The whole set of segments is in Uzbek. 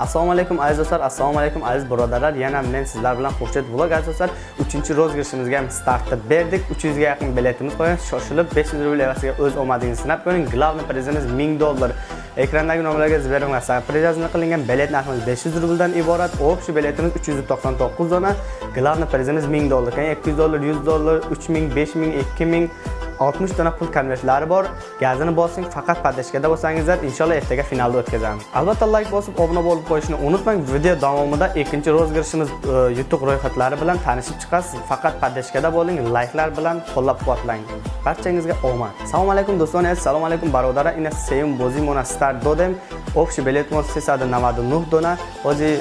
assalomu alaykum aziz do'stlar. Assalomu alaykum aziz birodarlar. Yana men sizlar bilan xurshid vlog aziz do'stlar. Uchinchi rozgirishimizga ham startni berdik. 300 ga yaqin biletimiz qolgan shoshilib 500 rubl evaziga o'z omadingizni sinab ko'ring. Главный prizimiz 1000 dollar. Ekrandagi nomerlarga Sberbank surprizasini qilingan bilet narximiz 500 rubldan iborat. Общий biletimiz 399 dona главный prizimiz 1000 dollar. 200 dollar 100 dollar 3000 5000 2000 60 dona pul konvertlari bor. Gazini bosing, faqat padashkada bo'lsangizlar, inshaalloh ertaga finalda o'tkazamiz. Albatta like bosib, obuna bo'lib qo'yishni unutmang. Video davomida ikkinchi rozgirishimiz e, yutuq ro'yxatlari bilan tanishib chiqasiz. Faqat padashkada bo'ling, likelar bilan qo'llab-quvvatlang. Barchangizga omad. Assalomu alaykum do'stlar, assalomu alaykum barodara Ina sevim bozimona start dodem. Общий билет мон 399 дона, ози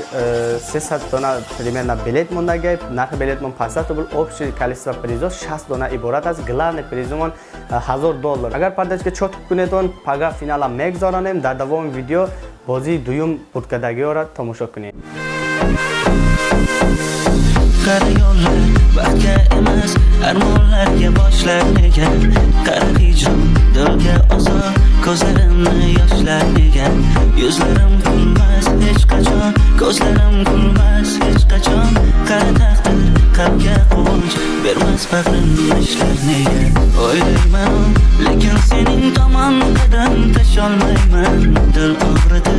300 дона примерно билет мондага, нархи билет мон пасат бул общий количество призов 60 дона иборат аст. Главный приз мон 1000 доллар. Агар падашка чот кунедон, пага финала мегзоранем, дар давоми видео бози дуюм будкадагиёро тамошо кунед. Qara yo'llar baxtga emas armonlarga boshlar nega qara hijron dilga ozor ko'zlarimni yoshlar nega yuzlarim kulmas hech qachon ko'zlarim kulmas hech qachon. Qara taqdir qalbga quvonch bermas bag'rimni ishlar nega o'ylayman lekin sening tomon qadam tasholmayman. Dil og'ridi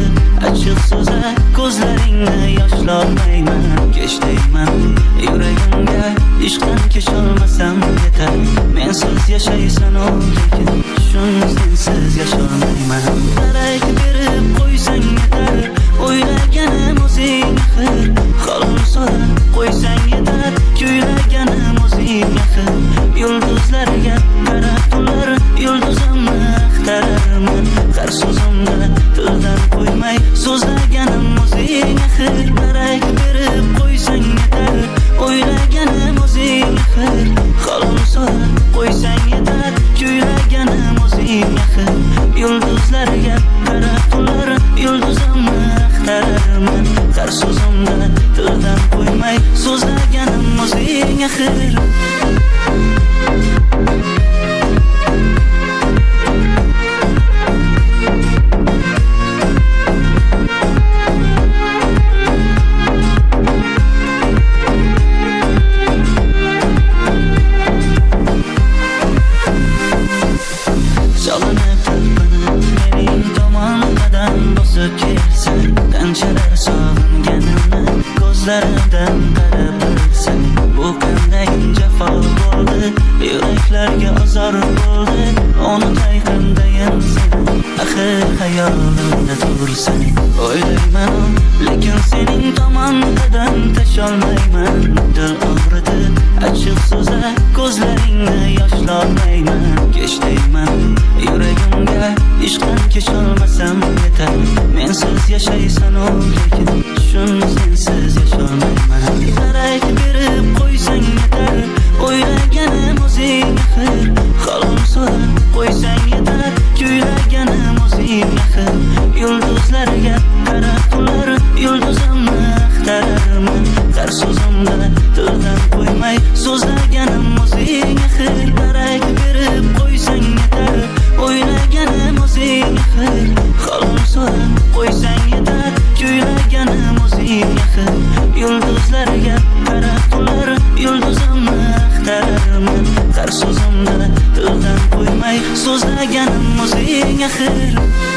achchiq so'zlar ko'zlaringni yoshlolmayman. Kech deyman yuragimga ishqdan kecholmasam yetar. Mensiz yashaysan u lekin shuni sensiz yasholmayman. Darak so'zlaganim o'zing axir darak yuraklarga ozor bo'lding Onu tayqindayin seni axir hayolimda tursan o'ylayman lekin sening tomon tasholmayman. Dil og'ridi achchiq so'zlar ko'zlaringni yoshlolmayman. Kech deyman yuragimga ishqan kesholmasam yetar. Mensiz yashaysan u lekin Tushun sensiz yasholmayman. so'zimni tildan qo'ymay so'zlaganim o'zing axir